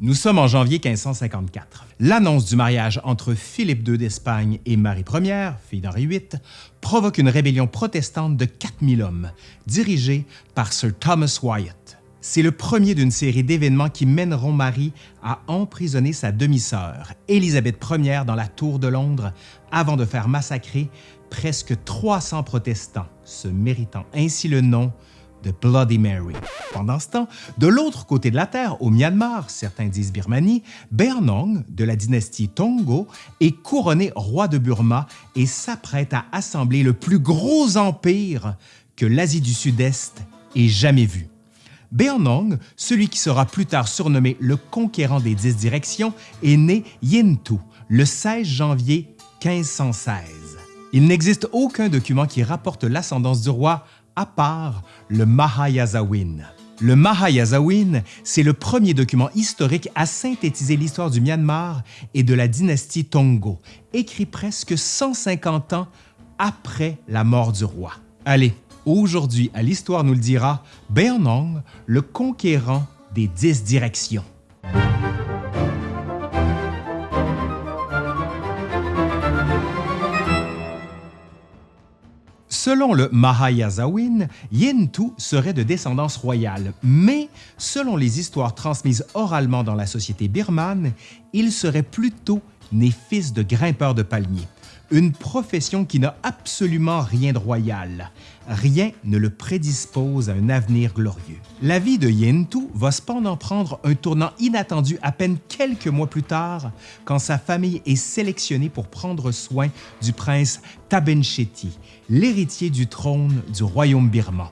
Nous sommes en janvier 1554. L'annonce du mariage entre Philippe II d'Espagne et Marie Ier, fille d'Henri VIII, provoque une rébellion protestante de 4000 hommes, dirigée par Sir Thomas Wyatt. C'est le premier d'une série d'événements qui mèneront Marie à emprisonner sa demi-sœur, Élisabeth Ier, dans la Tour de Londres, avant de faire massacrer presque 300 protestants, se méritant ainsi le nom de Bloody Mary. Pendant ce temps, de l'autre côté de la Terre, au Myanmar, certains disent Birmanie, Bernong, de la dynastie Tongo, est couronné roi de Burma et s'apprête à assembler le plus gros empire que l'Asie du Sud-Est ait jamais vu. Bernong, celui qui sera plus tard surnommé le conquérant des dix directions, est né Yintu le 16 janvier 1516. Il n'existe aucun document qui rapporte l'ascendance du roi à part le Mahayazawin. Le Mahayazawin, c'est le premier document historique à synthétiser l'histoire du Myanmar et de la dynastie Tongo, écrit presque 150 ans après la mort du roi. Allez, aujourd'hui, à l'Histoire nous le dira, Beonong, le conquérant des dix directions. Selon le Mahayazawin, Yintu serait de descendance royale, mais selon les histoires transmises oralement dans la société birmane, il serait plutôt né fils de grimpeur de palmiers une profession qui n'a absolument rien de royal. Rien ne le prédispose à un avenir glorieux. La vie de Yintu va cependant prendre un tournant inattendu à peine quelques mois plus tard, quand sa famille est sélectionnée pour prendre soin du prince Tabencheti, l'héritier du trône du royaume birman.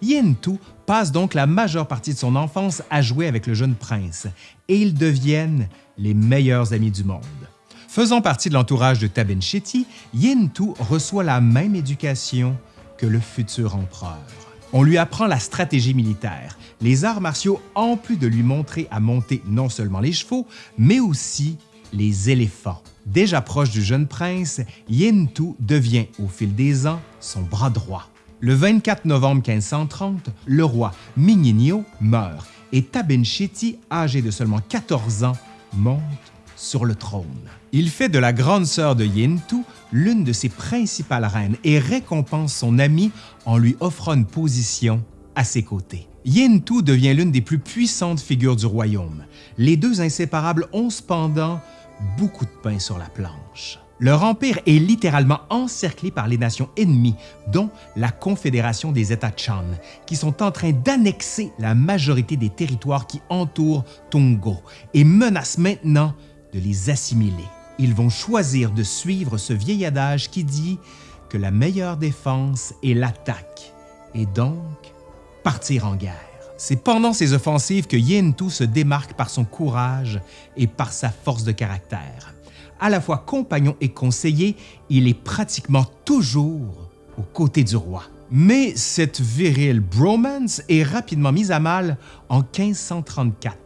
Yintu passe donc la majeure partie de son enfance à jouer avec le jeune prince, et ils deviennent les meilleurs amis du monde. Faisant partie de l'entourage de Tabencheti, Yintu reçoit la même éducation que le futur empereur. On lui apprend la stratégie militaire, les arts martiaux en plus de lui montrer à monter non seulement les chevaux, mais aussi les éléphants. Déjà proche du jeune prince, Yintu devient au fil des ans son bras droit. Le 24 novembre 1530, le roi Minginio meurt et Tabencheti, âgé de seulement 14 ans, monte sur le trône. Il fait de la grande sœur de Yintu l'une de ses principales reines et récompense son ami en lui offrant une position à ses côtés. Yintu devient l'une des plus puissantes figures du royaume. Les deux inséparables ont cependant beaucoup de pain sur la planche. Leur empire est littéralement encerclé par les nations ennemies, dont la Confédération des États Chan, qui sont en train d'annexer la majorité des territoires qui entourent Tongo et menacent maintenant de les assimiler. Ils vont choisir de suivre ce vieil adage qui dit que la meilleure défense est l'attaque et donc partir en guerre. C'est pendant ces offensives que Yin se démarque par son courage et par sa force de caractère. À la fois compagnon et conseiller, il est pratiquement toujours aux côtés du roi. Mais cette virile bromance est rapidement mise à mal en 1534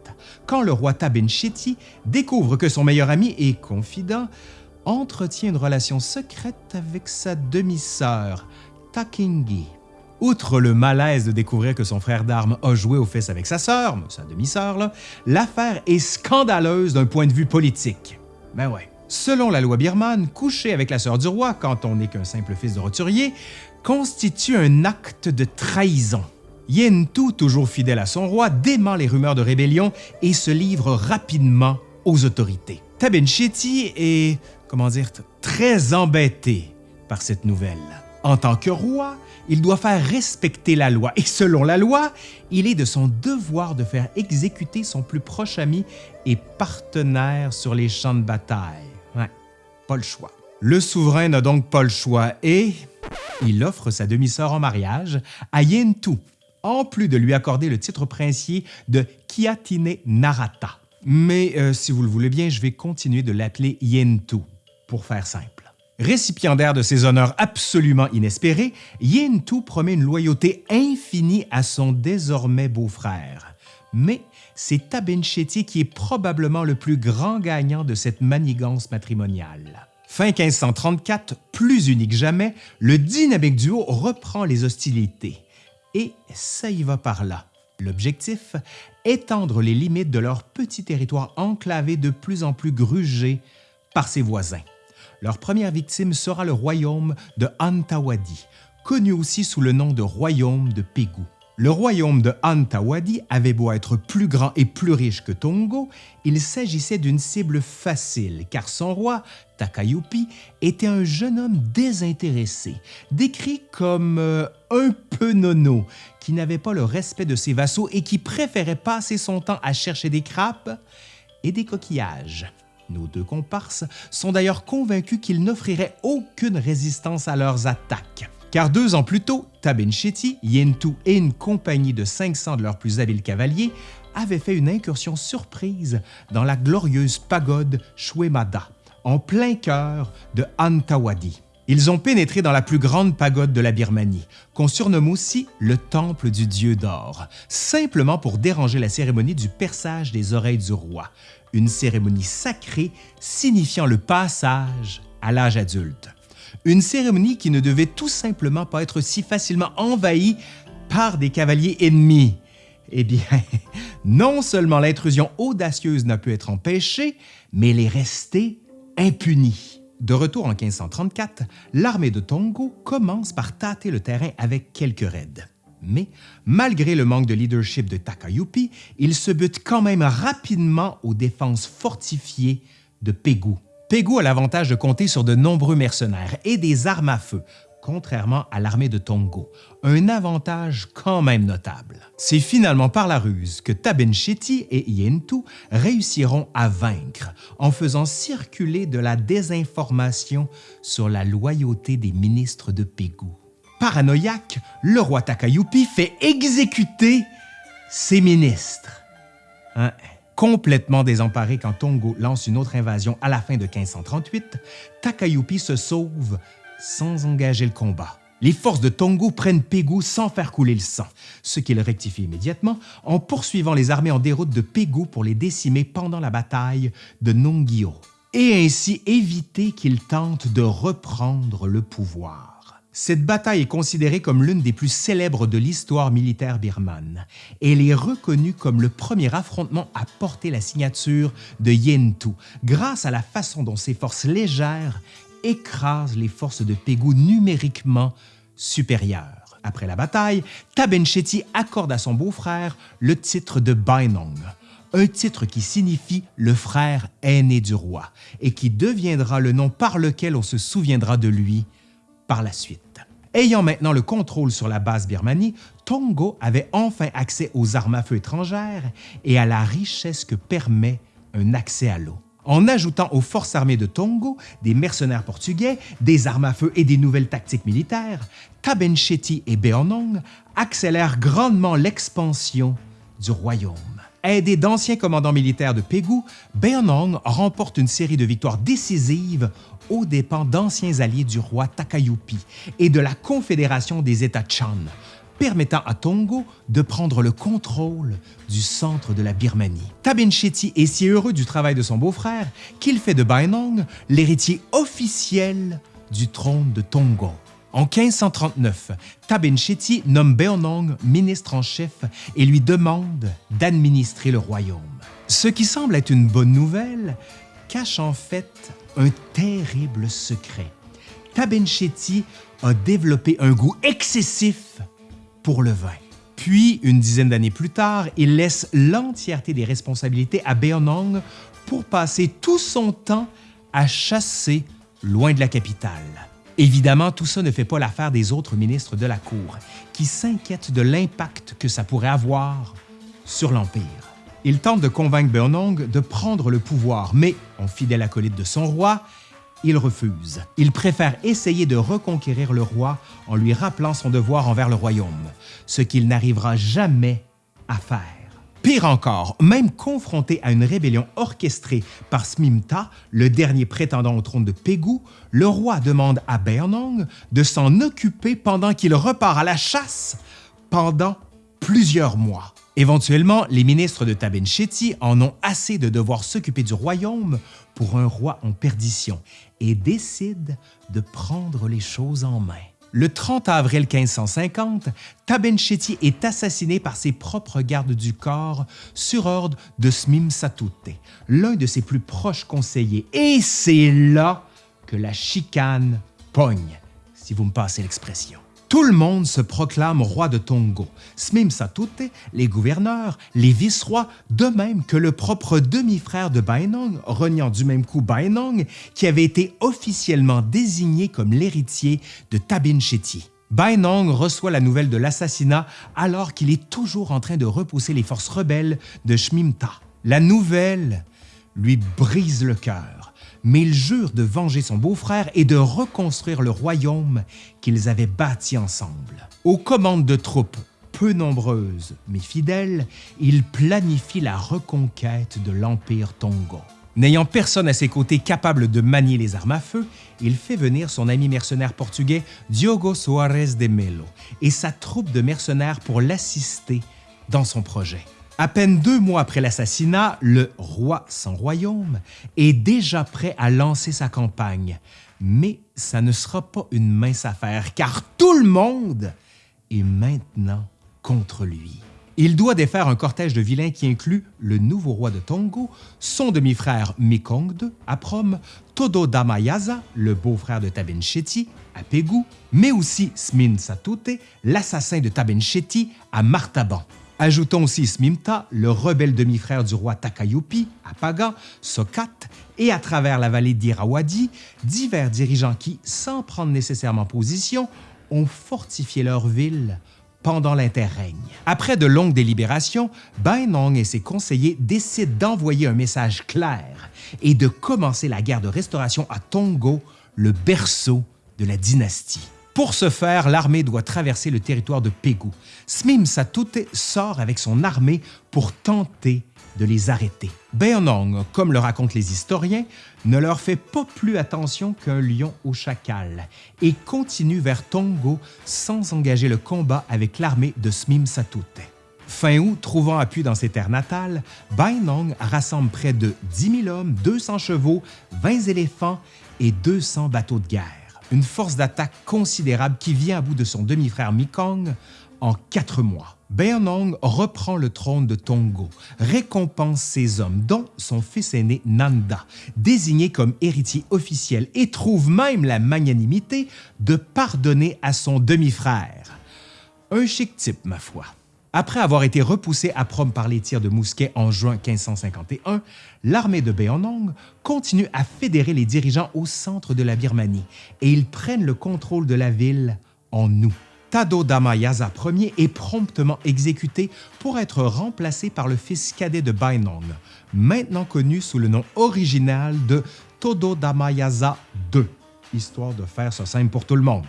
quand le roi Tabenchiti découvre que son meilleur ami et confident entretient une relation secrète avec sa demi-sœur, Takingi. Outre le malaise de découvrir que son frère d'armes a joué aux fesses avec sa sœur, sa demi-sœur, l'affaire est scandaleuse d'un point de vue politique. Ben ouais. Selon la loi birmane, coucher avec la sœur du roi quand on n'est qu'un simple fils de roturier constitue un acte de trahison. Yentu, toujours fidèle à son roi, dément les rumeurs de rébellion et se livre rapidement aux autorités. Tabenchiti est, comment dire, très embêté par cette nouvelle. En tant que roi, il doit faire respecter la loi et selon la loi, il est de son devoir de faire exécuter son plus proche ami et partenaire sur les champs de bataille. Pas le choix. Le souverain n'a donc pas le choix et il offre sa demi-sœur en mariage à Yentu, en plus de lui accorder le titre princier de Kiatine Narata. Mais euh, si vous le voulez bien, je vais continuer de l'appeler Yentu, pour faire simple. Récipiendaire de ces honneurs absolument inespérés, Yentu promet une loyauté infinie à son désormais beau-frère. Mais c'est Tabencheti qui est probablement le plus grand gagnant de cette manigance matrimoniale. Fin 1534, plus unique jamais, le dynamique duo reprend les hostilités. Et ça y va par là. L'objectif étendre les limites de leur petit territoire enclavé de plus en plus grugé par ses voisins. Leur première victime sera le royaume de Antawadi, connu aussi sous le nom de royaume de Pégou. Le royaume de Antawadi avait beau être plus grand et plus riche que Tongo, il s'agissait d'une cible facile car son roi, Takayupi, était un jeune homme désintéressé, décrit comme euh, un peu nono, qui n'avait pas le respect de ses vassaux et qui préférait passer son temps à chercher des crapes et des coquillages. Nos deux comparses sont d'ailleurs convaincus qu'il n'offrirait aucune résistance à leurs attaques. Car deux ans plus tôt, Tabencheti, Yentu et une compagnie de 500 de leurs plus habiles cavaliers avaient fait une incursion surprise dans la glorieuse pagode Shwemada, en plein cœur de Antawadi. Ils ont pénétré dans la plus grande pagode de la Birmanie, qu'on surnomme aussi le Temple du Dieu d'or, simplement pour déranger la cérémonie du perçage des oreilles du roi, une cérémonie sacrée signifiant le passage à l'âge adulte. Une cérémonie qui ne devait tout simplement pas être si facilement envahie par des cavaliers ennemis. Eh bien, non seulement l'intrusion audacieuse n'a pu être empêchée, mais elle est restée impunie. De retour en 1534, l'armée de Tongo commence par tâter le terrain avec quelques raids. Mais malgré le manque de leadership de Takayupi, il se bute quand même rapidement aux défenses fortifiées de Pégou. Pégou a l'avantage de compter sur de nombreux mercenaires et des armes à feu, contrairement à l'armée de Tongo, un avantage quand même notable. C'est finalement par la ruse que Tabencheti et Yentu réussiront à vaincre en faisant circuler de la désinformation sur la loyauté des ministres de Pégou paranoïaque, le roi Takayupi fait exécuter ses ministres. Hein? Complètement désemparé quand Tongo lance une autre invasion à la fin de 1538, Takayupi se sauve sans engager le combat. Les forces de Tongo prennent Pégou sans faire couler le sang, ce qu'il rectifie immédiatement en poursuivant les armées en déroute de Pégou pour les décimer pendant la bataille de Nongyo, et ainsi éviter qu'ils tentent de reprendre le pouvoir. Cette bataille est considérée comme l'une des plus célèbres de l'histoire militaire birmane. Elle est reconnue comme le premier affrontement à porter la signature de Yentu, grâce à la façon dont ses forces légères écrasent les forces de Pégou numériquement supérieures. Après la bataille, Tabencheti accorde à son beau-frère le titre de Bainong, un titre qui signifie le frère aîné du roi et qui deviendra le nom par lequel on se souviendra de lui Ayant maintenant le contrôle sur la base Birmanie, Tongo avait enfin accès aux armes à feu étrangères et à la richesse que permet un accès à l'eau. En ajoutant aux forces armées de Tongo des mercenaires portugais, des armes à feu et des nouvelles tactiques militaires, Tabencheti et Beonong accélèrent grandement l'expansion du royaume. Aidé d'anciens commandants militaires de Pégou, Beonong remporte une série de victoires décisives aux dépens d'anciens alliés du roi Takayupi et de la Confédération des États Chan, permettant à Tongo de prendre le contrôle du centre de la Birmanie. Tabincheti est si heureux du travail de son beau-frère qu'il fait de Bainong l'héritier officiel du trône de Tongo. En 1539, Tabincheti nomme Beonong ministre en chef et lui demande d'administrer le royaume. Ce qui semble être une bonne nouvelle cache en fait un terrible secret. Tabenchetti a développé un goût excessif pour le vin. Puis, une dizaine d'années plus tard, il laisse l'entièreté des responsabilités à Beonong pour passer tout son temps à chasser loin de la capitale. Évidemment, tout ça ne fait pas l'affaire des autres ministres de la cour, qui s'inquiètent de l'impact que ça pourrait avoir sur l'Empire. Il tente de convaincre Beonong de prendre le pouvoir, mais, en fidèle acolyte de son roi, il refuse. Il préfère essayer de reconquérir le roi en lui rappelant son devoir envers le royaume, ce qu'il n'arrivera jamais à faire. Pire encore, même confronté à une rébellion orchestrée par Smimta, le dernier prétendant au trône de Pégou, le roi demande à Beonong de s'en occuper pendant qu'il repart à la chasse pendant plusieurs mois. Éventuellement, les ministres de Tabencheti en ont assez de devoir s'occuper du royaume pour un roi en perdition et décident de prendre les choses en main. Le 30 avril 1550, Tabencheti est assassiné par ses propres gardes du corps sur ordre de Smim Satute, l'un de ses plus proches conseillers. Et c'est là que la chicane pogne, si vous me passez l'expression. Tout le monde se proclame roi de Tongo, Smim Satute, les gouverneurs, les vice-rois, de même que le propre demi-frère de Bainong, reniant du même coup Bainong, qui avait été officiellement désigné comme l'héritier de Tabin Cheti. Bainong reçoit la nouvelle de l'assassinat alors qu'il est toujours en train de repousser les forces rebelles de Shmimta. La nouvelle lui brise le cœur mais il jure de venger son beau-frère et de reconstruire le royaume qu'ils avaient bâti ensemble. Aux commandes de troupes peu nombreuses mais fidèles, il planifie la reconquête de l'Empire Tongo. N'ayant personne à ses côtés capable de manier les armes à feu, il fait venir son ami mercenaire portugais Diogo Soares de Melo et sa troupe de mercenaires pour l'assister dans son projet. À peine deux mois après l'assassinat, le roi sans royaume est déjà prêt à lancer sa campagne. Mais ça ne sera pas une mince affaire, car tout le monde est maintenant contre lui. Il doit défaire un cortège de vilains qui inclut le nouveau roi de Tongo, son demi-frère Mekong II à Prom, Todo Damayaza, le beau-frère de Tabencheti à Pégou, mais aussi Smin Satute, l'assassin de Tabencheti à Martaban. Ajoutons aussi Smimta, le rebelle demi-frère du roi Takayupi, à Paga, Sokat et à travers la vallée d'Irawadi, divers dirigeants qui, sans prendre nécessairement position, ont fortifié leur ville pendant l'interrègne. Après de longues délibérations, Bainong et ses conseillers décident d'envoyer un message clair et de commencer la guerre de restauration à Tongo, le berceau de la dynastie. Pour ce faire, l'armée doit traverser le territoire de Pégou. Smim Satute sort avec son armée pour tenter de les arrêter. Beonong, comme le racontent les historiens, ne leur fait pas plus attention qu'un lion au chacal et continue vers Tongo sans engager le combat avec l'armée de Smim Satute. Fin août, trouvant appui dans ses terres natales, Bainong rassemble près de 10 000 hommes, 200 chevaux, 20 éléphants et 200 bateaux de guerre une force d'attaque considérable qui vient à bout de son demi-frère Mekong en quatre mois. Beonong reprend le trône de Tongo, récompense ses hommes, dont son fils aîné Nanda, désigné comme héritier officiel, et trouve même la magnanimité de pardonner à son demi-frère. Un chic type, ma foi. Après avoir été repoussé à Prom par les tirs de mousquet en juin 1551, l'armée de Beonong continue à fédérer les dirigeants au centre de la Birmanie et ils prennent le contrôle de la ville en août. Tado Damayaza Ier est promptement exécuté pour être remplacé par le fils cadet de Bainong, maintenant connu sous le nom original de Todo Damayaza II, histoire de faire ça simple pour tout le monde,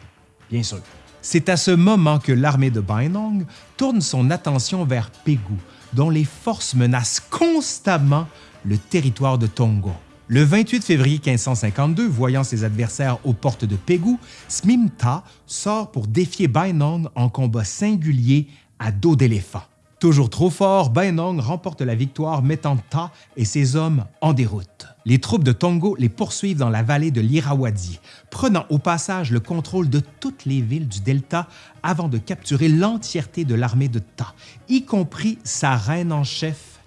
bien sûr. C'est à ce moment que l'armée de Bainong tourne son attention vers Pégou, dont les forces menacent constamment le territoire de Tongo. Le 28 février 1552, voyant ses adversaires aux portes de Pégou, Smimta sort pour défier Bainong en combat singulier à dos d'éléphant. Toujours trop fort, Bainong remporte la victoire mettant Ta et ses hommes en déroute. Les troupes de Tongo les poursuivent dans la vallée de l'Irrawaddy, prenant au passage le contrôle de toutes les villes du delta avant de capturer l'entièreté de l'armée de Ta, y compris sa reine en chef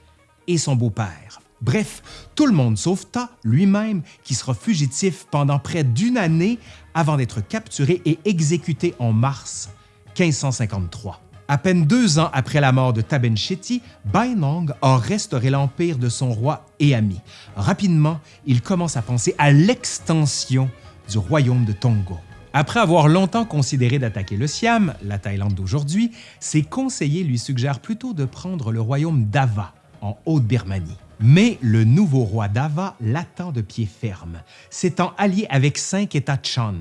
et son beau-père. Bref, tout le monde sauf Ta lui-même, qui sera fugitif pendant près d'une année avant d'être capturé et exécuté en mars 1553. À peine deux ans après la mort de Tabencheti, Bainong a restauré l'empire de son roi et ami. Rapidement, il commence à penser à l'extension du royaume de Tongo. Après avoir longtemps considéré d'attaquer le Siam, la Thaïlande d'aujourd'hui, ses conseillers lui suggèrent plutôt de prendre le royaume d'Ava, en Haute-Birmanie. Mais le nouveau roi d'Ava l'attend de pied ferme, s'étant allié avec cinq États Chan,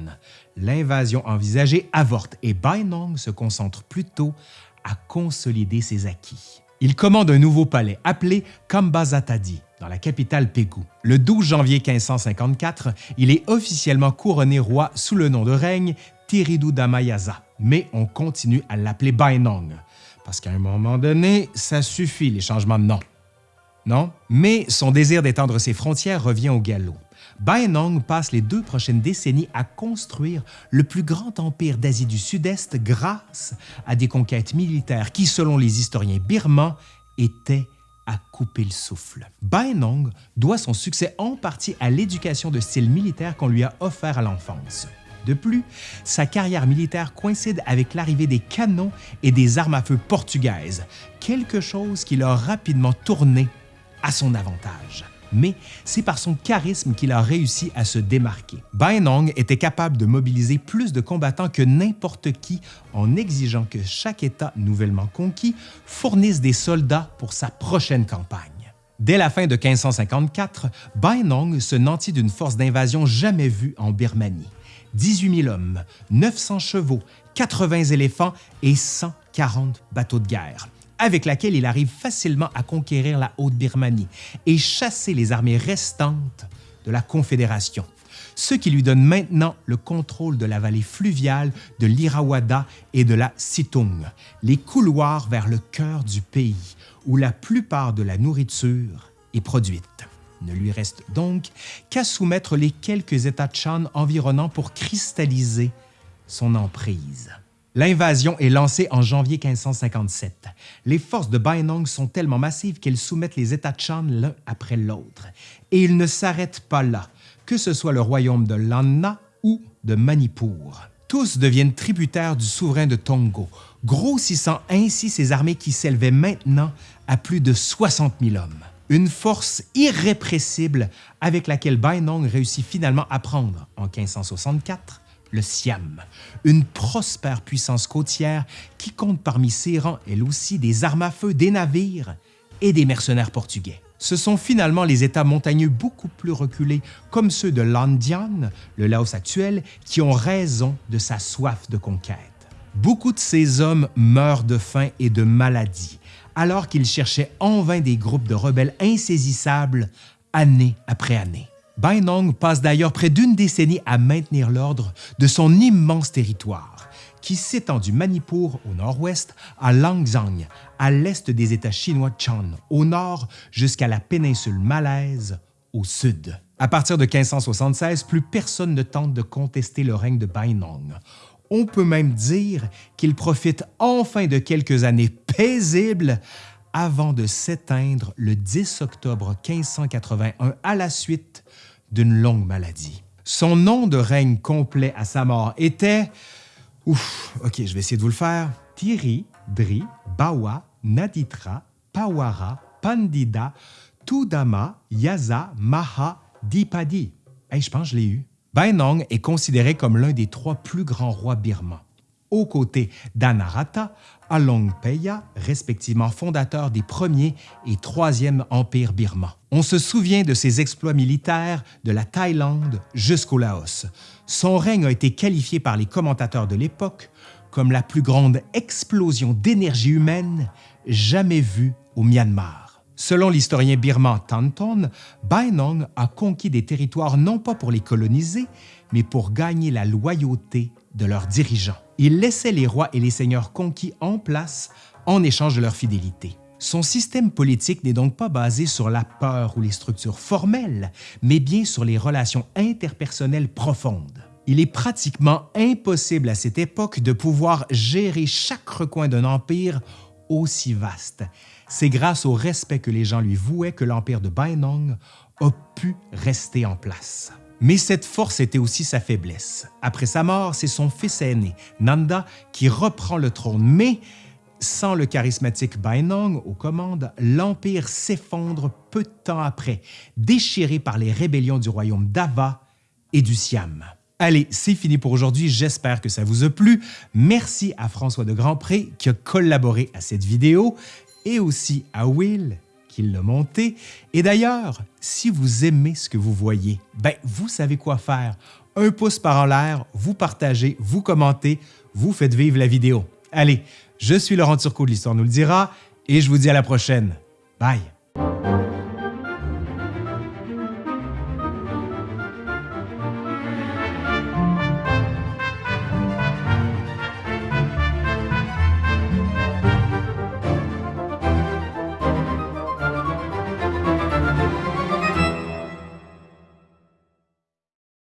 l'invasion envisagée avorte et Bainong se concentre plutôt à consolider ses acquis. Il commande un nouveau palais appelé Kambazatadi dans la capitale Pégou. Le 12 janvier 1554, il est officiellement couronné roi sous le nom de règne Tiridu Damayaza, mais on continue à l'appeler Bainong, parce qu'à un moment donné, ça suffit les changements de nom. Non? Mais son désir d'étendre ses frontières revient au galop. Baenong passe les deux prochaines décennies à construire le plus grand empire d'Asie du Sud-Est grâce à des conquêtes militaires qui, selon les historiens birmans, étaient à couper le souffle. Baenong doit son succès en partie à l'éducation de style militaire qu'on lui a offert à l'enfance. De plus, sa carrière militaire coïncide avec l'arrivée des canons et des armes à feu portugaises, quelque chose qui l'a rapidement tourné à son avantage. Mais c'est par son charisme qu'il a réussi à se démarquer. Baenong était capable de mobiliser plus de combattants que n'importe qui en exigeant que chaque État nouvellement conquis fournisse des soldats pour sa prochaine campagne. Dès la fin de 1554, Baenong se nantit d'une force d'invasion jamais vue en Birmanie. 18 000 hommes, 900 chevaux, 80 éléphants et 140 bateaux de guerre, avec laquelle il arrive facilement à conquérir la Haute-Birmanie et chasser les armées restantes de la Confédération, ce qui lui donne maintenant le contrôle de la vallée fluviale de l'Irrawaddy et de la Situng, les couloirs vers le cœur du pays, où la plupart de la nourriture est produite. Ne lui reste donc qu'à soumettre les quelques États de Shan environnants pour cristalliser son emprise. L'invasion est lancée en janvier 1557. Les forces de Bainong sont tellement massives qu'elles soumettent les États de Shan l'un après l'autre. Et ils ne s'arrêtent pas là, que ce soit le royaume de Lanna ou de Manipur. Tous deviennent tributaires du souverain de Tongo, grossissant ainsi ses armées qui s'élevaient maintenant à plus de 60 000 hommes une force irrépressible avec laquelle Bainong réussit finalement à prendre, en 1564, le Siam, une prospère puissance côtière qui compte parmi ses rangs, elle aussi, des armes à feu, des navires et des mercenaires portugais. Ce sont finalement les États montagneux beaucoup plus reculés, comme ceux de Landian, le Laos actuel, qui ont raison de sa soif de conquête. Beaucoup de ces hommes meurent de faim et de maladie, alors qu'il cherchait en vain des groupes de rebelles insaisissables année après année. Bainong passe d'ailleurs près d'une décennie à maintenir l'ordre de son immense territoire, qui s'étend du Manipur au nord-ouest à Langzang, à l'est des États chinois Chan, au nord jusqu'à la péninsule malaise au sud. À partir de 1576, plus personne ne tente de contester le règne de Bainong. On peut même dire qu'il profite enfin de quelques années paisibles avant de s'éteindre le 10 octobre 1581 à la suite d'une longue maladie. Son nom de règne complet à sa mort était... Ouf, ok, je vais essayer de vous le faire. Thierry, Dri, Bawa, Naditra, Pawara, Pandida, Tudama, Yaza, Maha, Dipadi. Hey, je pense je l'ai eu. Bainong est considéré comme l'un des trois plus grands rois birmans, aux côtés d'Anarata, Alongpeya, respectivement fondateur des premiers et troisième empires birmans. On se souvient de ses exploits militaires de la Thaïlande jusqu'au Laos. Son règne a été qualifié par les commentateurs de l'époque comme la plus grande explosion d'énergie humaine jamais vue au Myanmar. Selon l'historien birman Tanton, Bainong a conquis des territoires non pas pour les coloniser, mais pour gagner la loyauté de leurs dirigeants. Il laissait les rois et les seigneurs conquis en place en échange de leur fidélité. Son système politique n'est donc pas basé sur la peur ou les structures formelles, mais bien sur les relations interpersonnelles profondes. Il est pratiquement impossible à cette époque de pouvoir gérer chaque recoin d'un empire aussi vaste. C'est grâce au respect que les gens lui vouaient que l'empire de Bainong a pu rester en place. Mais cette force était aussi sa faiblesse. Après sa mort, c'est son fils aîné, Nanda, qui reprend le trône. Mais sans le charismatique Bainong aux commandes, l'empire s'effondre peu de temps après, déchiré par les rébellions du royaume d'Ava et du Siam. Allez, c'est fini pour aujourd'hui. J'espère que ça vous a plu. Merci à François de Grandpré qui a collaboré à cette vidéo et aussi à Will qui l'a monté. Et d'ailleurs, si vous aimez ce que vous voyez, ben vous savez quoi faire. Un pouce par en l'air, vous partagez, vous commentez, vous faites vivre la vidéo. Allez, je suis Laurent Turcot de l'Histoire nous le dira et je vous dis à la prochaine. Bye!